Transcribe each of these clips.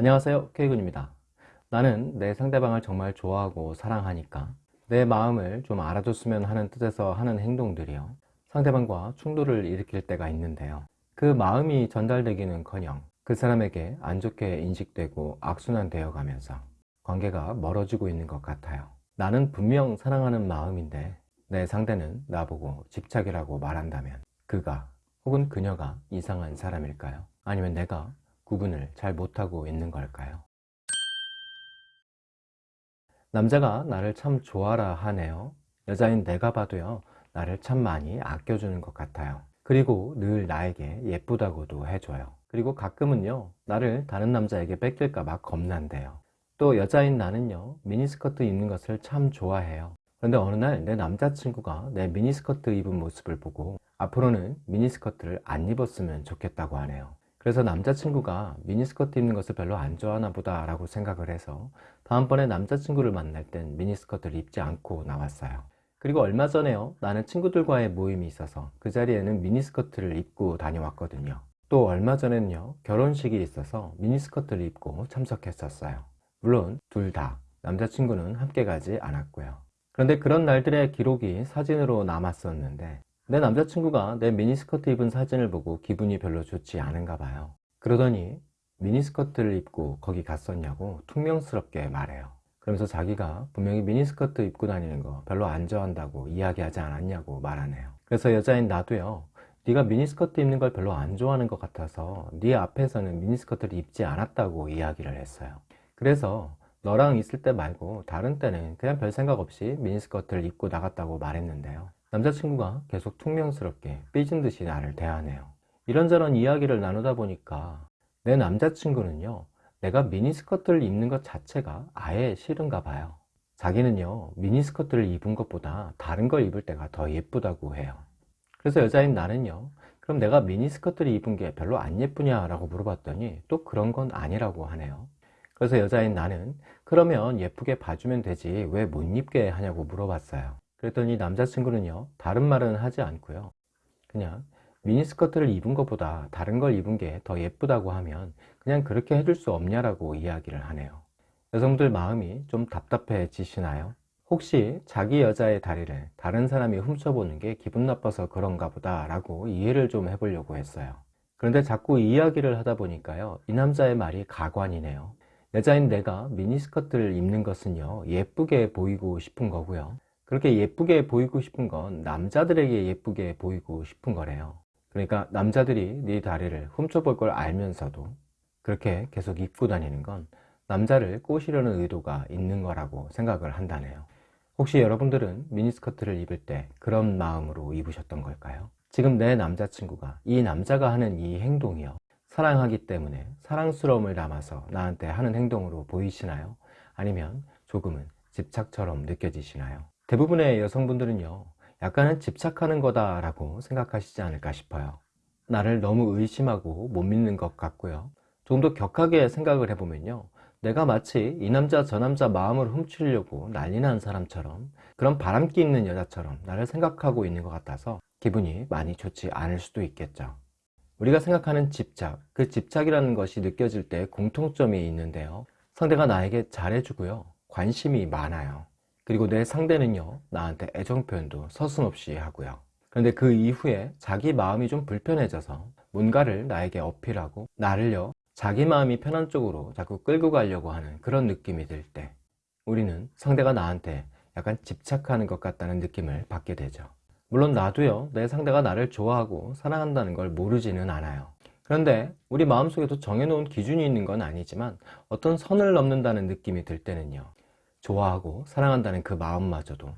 안녕하세요 K군입니다. 나는 내 상대방을 정말 좋아하고 사랑하니까 내 마음을 좀 알아줬으면 하는 뜻에서 하는 행동들이요. 상대방과 충돌을 일으킬 때가 있는데요. 그 마음이 전달되기는 커녕 그 사람에게 안 좋게 인식되고 악순환 되어 가면서 관계가 멀어지고 있는 것 같아요. 나는 분명 사랑하는 마음인데 내 상대는 나보고 집착이라고 말한다면 그가 혹은 그녀가 이상한 사람일까요? 아니면 내가 구분을 잘 못하고 있는 걸까요? 남자가 나를 참 좋아라 하네요. 여자인 내가 봐도요 나를 참 많이 아껴주는 것 같아요. 그리고 늘 나에게 예쁘다고도 해줘요. 그리고 가끔은요 나를 다른 남자에게 뺏길까 봐 겁난대요. 또 여자인 나는요 미니스커트 입는 것을 참 좋아해요. 그런데 어느 날 내 남자친구가 내 미니스커트 입은 모습을 보고 앞으로는 미니스커트를 안 입었으면 좋겠다고 하네요 그래서 남자친구가 미니스커트 입는 것을 별로 안 좋아하나 보다 라고 생각을 해서 다음번에 남자친구를 만날 땐 미니스커트를 입지 않고 나왔어요. 그리고 얼마 전에요. 나는 친구들과의 모임이 있어서 그 자리에는 미니스커트를 입고 다녀왔거든요. 또 얼마 전에는요. 결혼식이 있어서 미니스커트를 입고 참석했었어요. 물론 둘 다 남자친구는 함께 가지 않았고요. 그런데 그런 날들의 기록이 사진으로 남았었는데 내 남자친구가 내 미니스커트 입은 사진을 보고 기분이 별로 좋지 않은가 봐요. 그러더니 미니스커트를 입고 거기 갔었냐고 퉁명스럽게 말해요. 그러면서 자기가 분명히 미니스커트 입고 다니는 거 별로 안 좋아한다고 이야기하지 않았냐고 말하네요. 그래서 여자인 나도요 네가 미니스커트 입는 걸 별로 안 좋아하는 것 같아서 네 앞에서는 미니스커트를 입지 않았다고 이야기를 했어요. 그래서 너랑 있을 때 말고 다른 때는 그냥 별 생각 없이 미니스커트를 입고 나갔다고 말했는데요 남자친구가 계속 퉁명스럽게 삐진 듯이 나를 대하네요. 이런저런 이야기를 나누다 보니까 내 남자친구는요 내가 미니스커트를 입는 것 자체가 아예 싫은가 봐요. 자기는요 미니스커트를 입은 것보다 다른 걸 입을 때가 더 예쁘다고 해요. 그래서 여자인 나는요 그럼 내가 미니스커트를 입은 게 별로 안 예쁘냐 라고 물어봤더니 또 그런 건 아니라고 하네요. 그래서 여자인 나는 그러면 예쁘게 봐주면 되지 왜 못 입게 하냐고 물어봤어요 그랬더니 남자친구는요 다른 말은 하지 않고요. 그냥 미니스커트를 입은 것보다 다른 걸 입은 게 더 예쁘다고 하면 그냥 그렇게 해줄 수 없냐라고 이야기를 하네요. 여성들 마음이 좀 답답해지시나요? 혹시 자기 여자의 다리를 다른 사람이 훔쳐보는 게 기분 나빠서 그런가 보다 라고 이해를 좀 해보려고 했어요. 그런데 자꾸 이야기를 하다 보니까요 이 남자의 말이 가관이네요. 여자인 내가 미니스커트를 입는 것은요 예쁘게 보이고 싶은 거고요 그렇게 예쁘게 보이고 싶은 건 남자들에게 예쁘게 보이고 싶은 거래요 그러니까 남자들이 네 다리를 훔쳐볼 걸 알면서도 그렇게 계속 입고 다니는 건 남자를 꼬시려는 의도가 있는 거라고 생각을 한다네요 혹시 여러분들은 미니스커트를 입을 때 그런 마음으로 입으셨던 걸까요? 지금 내 남자친구가 이 남자가 하는 이 행동이요 사랑하기 때문에 사랑스러움을 담아서 나한테 하는 행동으로 보이시나요? 아니면 조금은 집착처럼 느껴지시나요? 대부분의 여성분들은요 약간은 집착하는 거다 라고 생각하시지 않을까 싶어요. 나를 너무 의심하고 못 믿는 것 같고요. 좀 더 격하게 생각을 해보면요 내가 마치 이 남자 저 남자 마음을 훔치려고 난리 난 사람처럼 그런 바람기 있는 여자처럼 나를 생각하고 있는 것 같아서 기분이 많이 좋지 않을 수도 있겠죠. 우리가 생각하는 집착, 그 집착이라는 것이 느껴질 때 공통점이 있는데요. 상대가 나에게 잘해주고요. 관심이 많아요 그리고 내 상대는요 나한테 애정 표현도 서슴없이 하고요. 그런데 그 이후에 자기 마음이 좀 불편해져서 뭔가를 나에게 어필하고 나를요 자기 마음이 편한 쪽으로 자꾸 끌고 가려고 하는 그런 느낌이 들 때 우리는 상대가 나한테 약간 집착하는 것 같다는 느낌을 받게 되죠. 물론 나도요 내 상대가 나를 좋아하고 사랑한다는 걸 모르지는 않아요. 그런데 우리 마음속에도 정해놓은 기준이 있는 건 아니지만 어떤 선을 넘는다는 느낌이 들 때는요 좋아하고 사랑한다는 그 마음마저도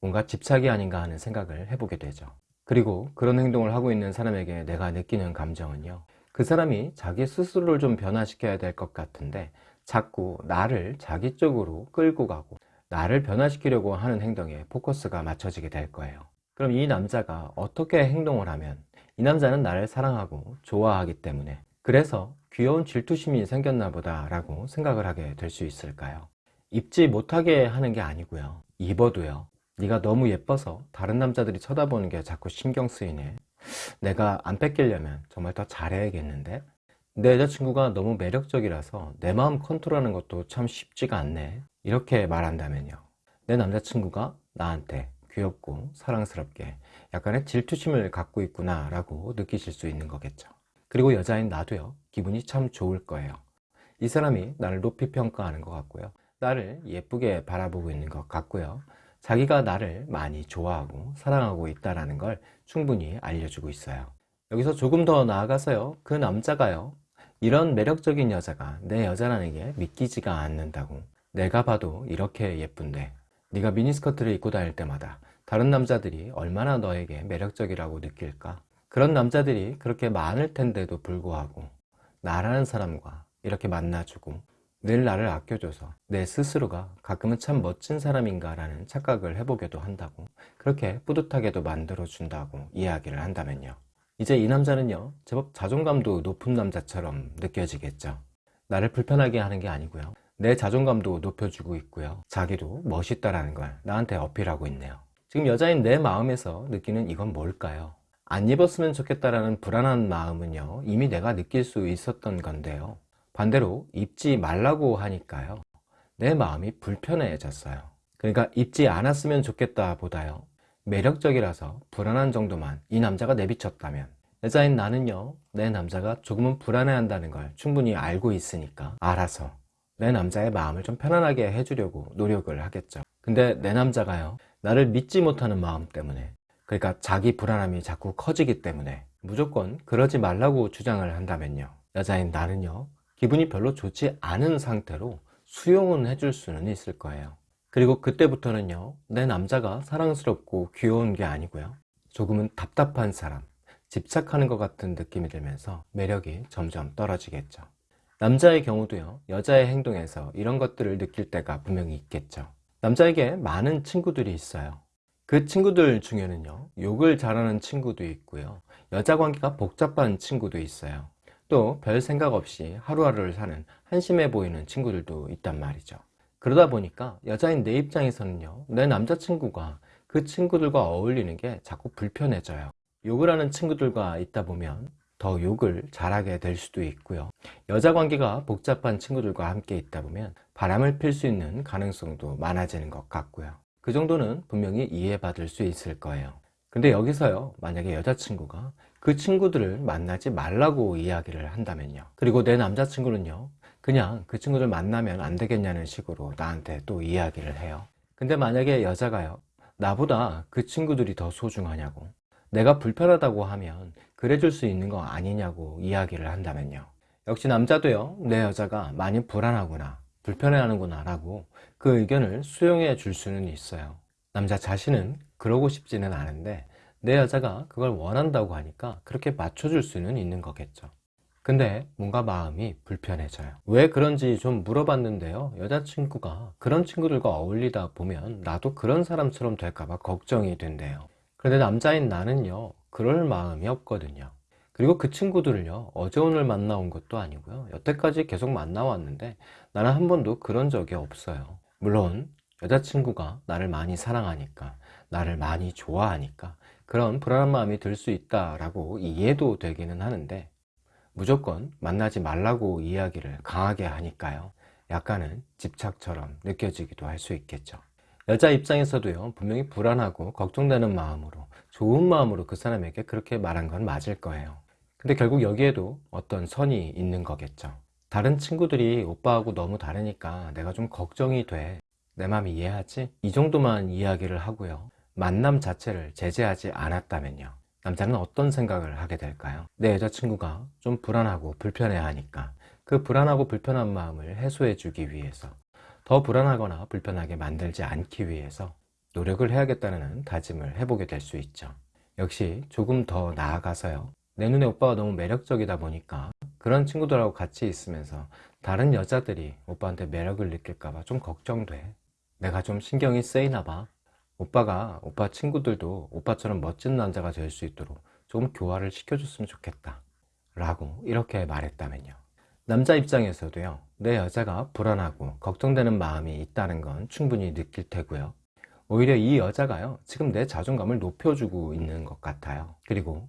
뭔가 집착이 아닌가 하는 생각을 해보게 되죠 그리고 그런 행동을 하고 있는 사람에게 내가 느끼는 감정은요 그 사람이 자기 스스로를 좀 변화시켜야 될 것 같은데 자꾸 나를 자기 쪽으로 끌고 가고 나를 변화시키려고 하는 행동에 포커스가 맞춰지게 될 거예요 그럼 이 남자가 어떻게 행동을 하면 이 남자는 나를 사랑하고 좋아하기 때문에 그래서 귀여운 질투심이 생겼나 보다 라고 생각을 하게 될 수 있을까요? 입지 못하게 하는 게 아니고요. 입어도요. 네가 너무 예뻐서 다른 남자들이 쳐다보는 게 자꾸 신경 쓰이네. 내가 안 뺏기려면 정말 더 잘해야겠는데? 내 여자친구가 너무 매력적이라서 내 마음 컨트롤하는 것도 참 쉽지가 않네. 이렇게 말한다면요. 내 남자친구가 나한테 귀엽고 사랑스럽게 약간의 질투심을 갖고 있구나 라고 느끼실 수 있는 거겠죠. 그리고 여자인 나도요. 기분이 참 좋을 거예요. 이 사람이 나를 높이 평가하는 것 같고요 나를 예쁘게 바라보고 있는 것 같고요. 자기가 나를 많이 좋아하고 사랑하고 있다는 걸 충분히 알려주고 있어요. 여기서 조금 더 나아가서요. 그 남자가요. 이런 매력적인 여자가 내 여자라는 게 믿기지가 않는다고. 내가 봐도 이렇게 예쁜데. 네가 미니스커트를 입고 다닐 때마다 다른 남자들이 얼마나 너에게 매력적이라고 느낄까? 그런 남자들이 그렇게 많을 텐데도 불구하고 나라는 사람과 이렇게 만나주고 늘 나를 아껴줘서 내 스스로가 가끔은 참 멋진 사람인가 라는 착각을 해보게도 한다고 그렇게 뿌듯하게도 만들어준다고 이야기를 한다면요. 이제 이 남자는요 제법 자존감도 높은 남자처럼 느껴지겠죠. 나를 불편하게 하는 게 아니고요. 내 자존감도 높여주고 있고요. 자기도 멋있다라는 걸 나한테 어필하고 있네요. 지금 여자인 내 마음에서 느끼는 이건 뭘까요? 안 입었으면 좋겠다라는 불안한 마음은요 이미 내가 느낄 수 있었던 건데요 반대로 입지 말라고 하니까요. 내 마음이 불편해졌어요. 그러니까 입지 않았으면 좋겠다 보다요. 매력적이라서 불안한 정도만 이 남자가 내비쳤다면. 여자인 나는요 내 남자가 조금은 불안해한다는 걸 충분히 알고 있으니까 알아서 내 남자의 마음을 좀 편안하게 해주려고 노력을 하겠죠. 근데 내 남자가요 나를 믿지 못하는 마음 때문에. 그러니까 자기 불안함이 자꾸 커지기 때문에 무조건 그러지 말라고 주장을 한다면요. 여자인 나는요 기분이 별로 좋지 않은 상태로 수용은 해줄 수는 있을 거예요. 그리고 그때부터는요 내 남자가 사랑스럽고 귀여운 게 아니고요. 조금은 답답한 사람 집착하는 것 같은 느낌이 들면서 매력이 점점 떨어지겠죠. 남자의 경우도요 여자의 행동에서 이런 것들을 느낄 때가 분명히 있겠죠. 남자에게 많은 친구들이 있어요. 그 친구들 중에는요 욕을 잘하는 친구도 있고요 여자 관계가 복잡한 친구도 있어요 또 별 생각 없이 하루하루를 사는 한심해 보이는 친구들도 있단 말이죠. 그러다 보니까 여자인 내 입장에서는요 내 남자친구가 그 친구들과 어울리는 게 자꾸 불편해져요. 욕을 하는 친구들과 있다 보면 더 욕을 잘하게 될 수도 있고요. 여자 관계가 복잡한 친구들과 함께 있다 보면 바람을 필 수 있는 가능성도 많아지는 것 같고요. 그 정도는 분명히 이해받을 수 있을 거예요 근데 여기서요 만약에 여자친구가 그 친구들을 만나지 말라고 이야기를 한다면요. 그리고 내 남자친구는요 그냥 그 친구들 만나면 안 되겠냐는 식으로 나한테 또 이야기를 해요. 근데 만약에 여자가요 나보다 그 친구들이 더 소중하냐고 내가 불편하다고 하면 그래줄 수 있는 거 아니냐고 이야기를 한다면요. 역시 남자도요 내 여자가 많이 불안하구나 불편해하는구나 라고 그 의견을 수용해 줄 수는 있어요. 남자 자신은 그러고 싶지는 않은데 내 여자가 그걸 원한다고 하니까 그렇게 맞춰줄 수는 있는 거겠죠. 근데 뭔가 마음이 불편해져요. 왜 그런지 좀 물어봤는데요. 여자친구가 그런 친구들과 어울리다 보면 나도 그런 사람처럼 될까봐 걱정이 된대요. 그런데 남자인 나는요 그럴 마음이 없거든요. 그리고 그 친구들을요 어제 오늘 만나온 것도 아니고요. 여태까지 계속 만나왔는데 나는 한 번도 그런 적이 없어요. 물론 여자친구가 나를 많이 사랑하니까 나를 많이 좋아하니까 그런 불안한 마음이 들 수 있다라고 이해도 되기는 하는데 무조건 만나지 말라고 이야기를 강하게 하니까요. 약간은 집착처럼 느껴지기도 할 수 있겠죠. 여자 입장에서도요 분명히 불안하고 걱정되는 마음으로 좋은 마음으로 그 사람에게 그렇게 말한 건 맞을 거예요. 근데 결국 여기에도 어떤 선이 있는 거겠죠. 다른 친구들이 오빠하고 너무 다르니까 내가 좀 걱정이 돼. 내맘 이해하지? 이 정도만 이야기를 하고요 만남 자체를 제재하지 않았다면요. 남자는 어떤 생각을 하게 될까요? 내 여자친구가 좀 불안하고 불편해 하니까 그 불안하고 불편한 마음을 해소해 주기 위해서 더 불안하거나 불편하게 만들지 않기 위해서 노력을 해야겠다는 다짐을 해보게 될 수 있죠. 역시 조금 더 나아가서요. 내 눈에 오빠가 너무 매력적이다 보니까 그런 친구들하고 같이 있으면서 다른 여자들이 오빠한테 매력을 느낄까봐 좀 걱정돼. 내가 좀 신경이 쓰이나 봐 오빠가 오빠 친구들도 오빠처럼 멋진 남자가 될 수 있도록 조금 교화를 시켜줬으면 좋겠다 라고 이렇게 말했다면요. 남자 입장에서도요 내 여자가 불안하고 걱정되는 마음이 있다는 건 충분히 느낄 테고요. 오히려 이 여자가요 지금 내 자존감을 높여주고 있는 것 같아요. 그리고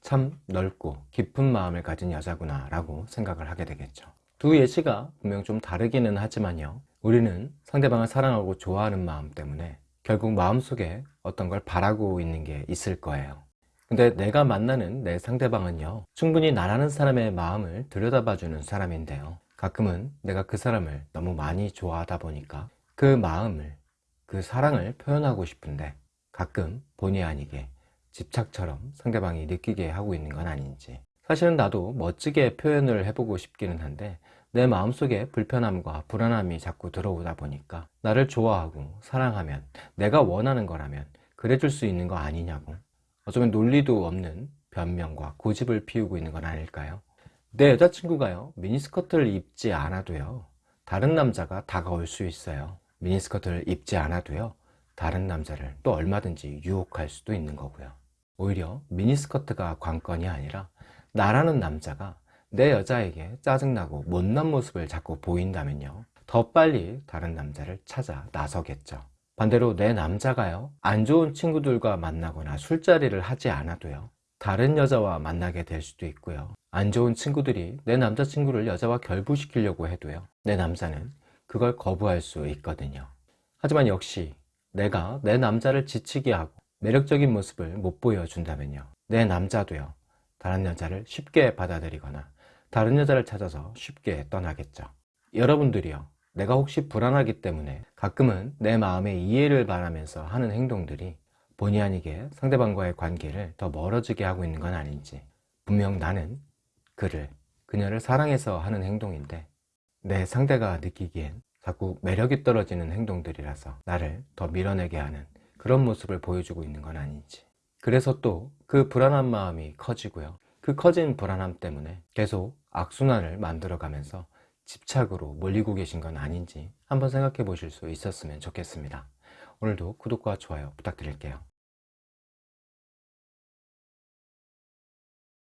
참 넓고 깊은 마음을 가진 여자구나 라고 생각을 하게 되겠죠. 두 예시가 분명 좀 다르기는 하지만요 우리는 상대방을 사랑하고 좋아하는 마음 때문에 결국 마음속에 어떤 걸 바라고 있는 게 있을 거예요. 근데 내가 만나는 내 상대방은요 충분히 나라는 사람의 마음을 들여다봐주는 사람인데요. 가끔은 내가 그 사람을 너무 많이 좋아하다 보니까 그 마음을 그 사랑을 표현하고 싶은데 가끔 본의 아니게 집착처럼 상대방이 느끼게 하고 있는 건 아닌지. 사실은 나도 멋지게 표현을 해보고 싶기는 한데 내 마음속에 불편함과 불안함이 자꾸 들어오다 보니까 나를 좋아하고 사랑하면 내가 원하는 거라면 그래줄 수 있는 거 아니냐고. 어쩌면 논리도 없는 변명과 고집을 피우고 있는 건 아닐까요? 내 여자친구가요 미니스커트를 입지 않아도요 다른 남자가 다가올 수 있어요. 미니스커트를 입지 않아도요 다른 남자를 또 얼마든지 유혹할 수도 있는 거고요. 오히려 미니스커트가 관건이 아니라 나라는 남자가 내 여자에게 짜증나고 못난 모습을 자꾸 보인다면요. 더 빨리 다른 남자를 찾아 나서겠죠. 반대로 내 남자가요. 안 좋은 친구들과 만나거나 술자리를 하지 않아도요. 다른 여자와 만나게 될 수도 있고요. 안 좋은 친구들이 내 남자친구를 여자와 결부시키려고 해도요. 내 남자는 그걸 거부할 수 있거든요. 하지만 역시 내가 내 남자를 지치게 하고 매력적인 모습을 못 보여준다면요. 내 남자도요. 다른 여자를 쉽게 받아들이거나 다른 여자를 찾아서 쉽게 떠나겠죠. 여러분들이요. 내가 혹시 불안하기 때문에 가끔은 내 마음의 이해를 바라면서 하는 행동들이 본의 아니게 상대방과의 관계를 더 멀어지게 하고 있는 건 아닌지 분명 나는 그를 그녀를 사랑해서 하는 행동인데 내 상대가 느끼기엔 자꾸 매력이 떨어지는 행동들이라서 나를 더 밀어내게 하는 그런 모습을 보여주고 있는 건 아닌지. 그래서 또 그 불안한 마음이 커지고요. 그 커진 불안함 때문에 계속 악순환을 만들어 가면서 집착으로 몰리고 계신 건 아닌지 한번 생각해 보실 수 있었으면 좋겠습니다. 오늘도 구독과 좋아요 부탁드릴게요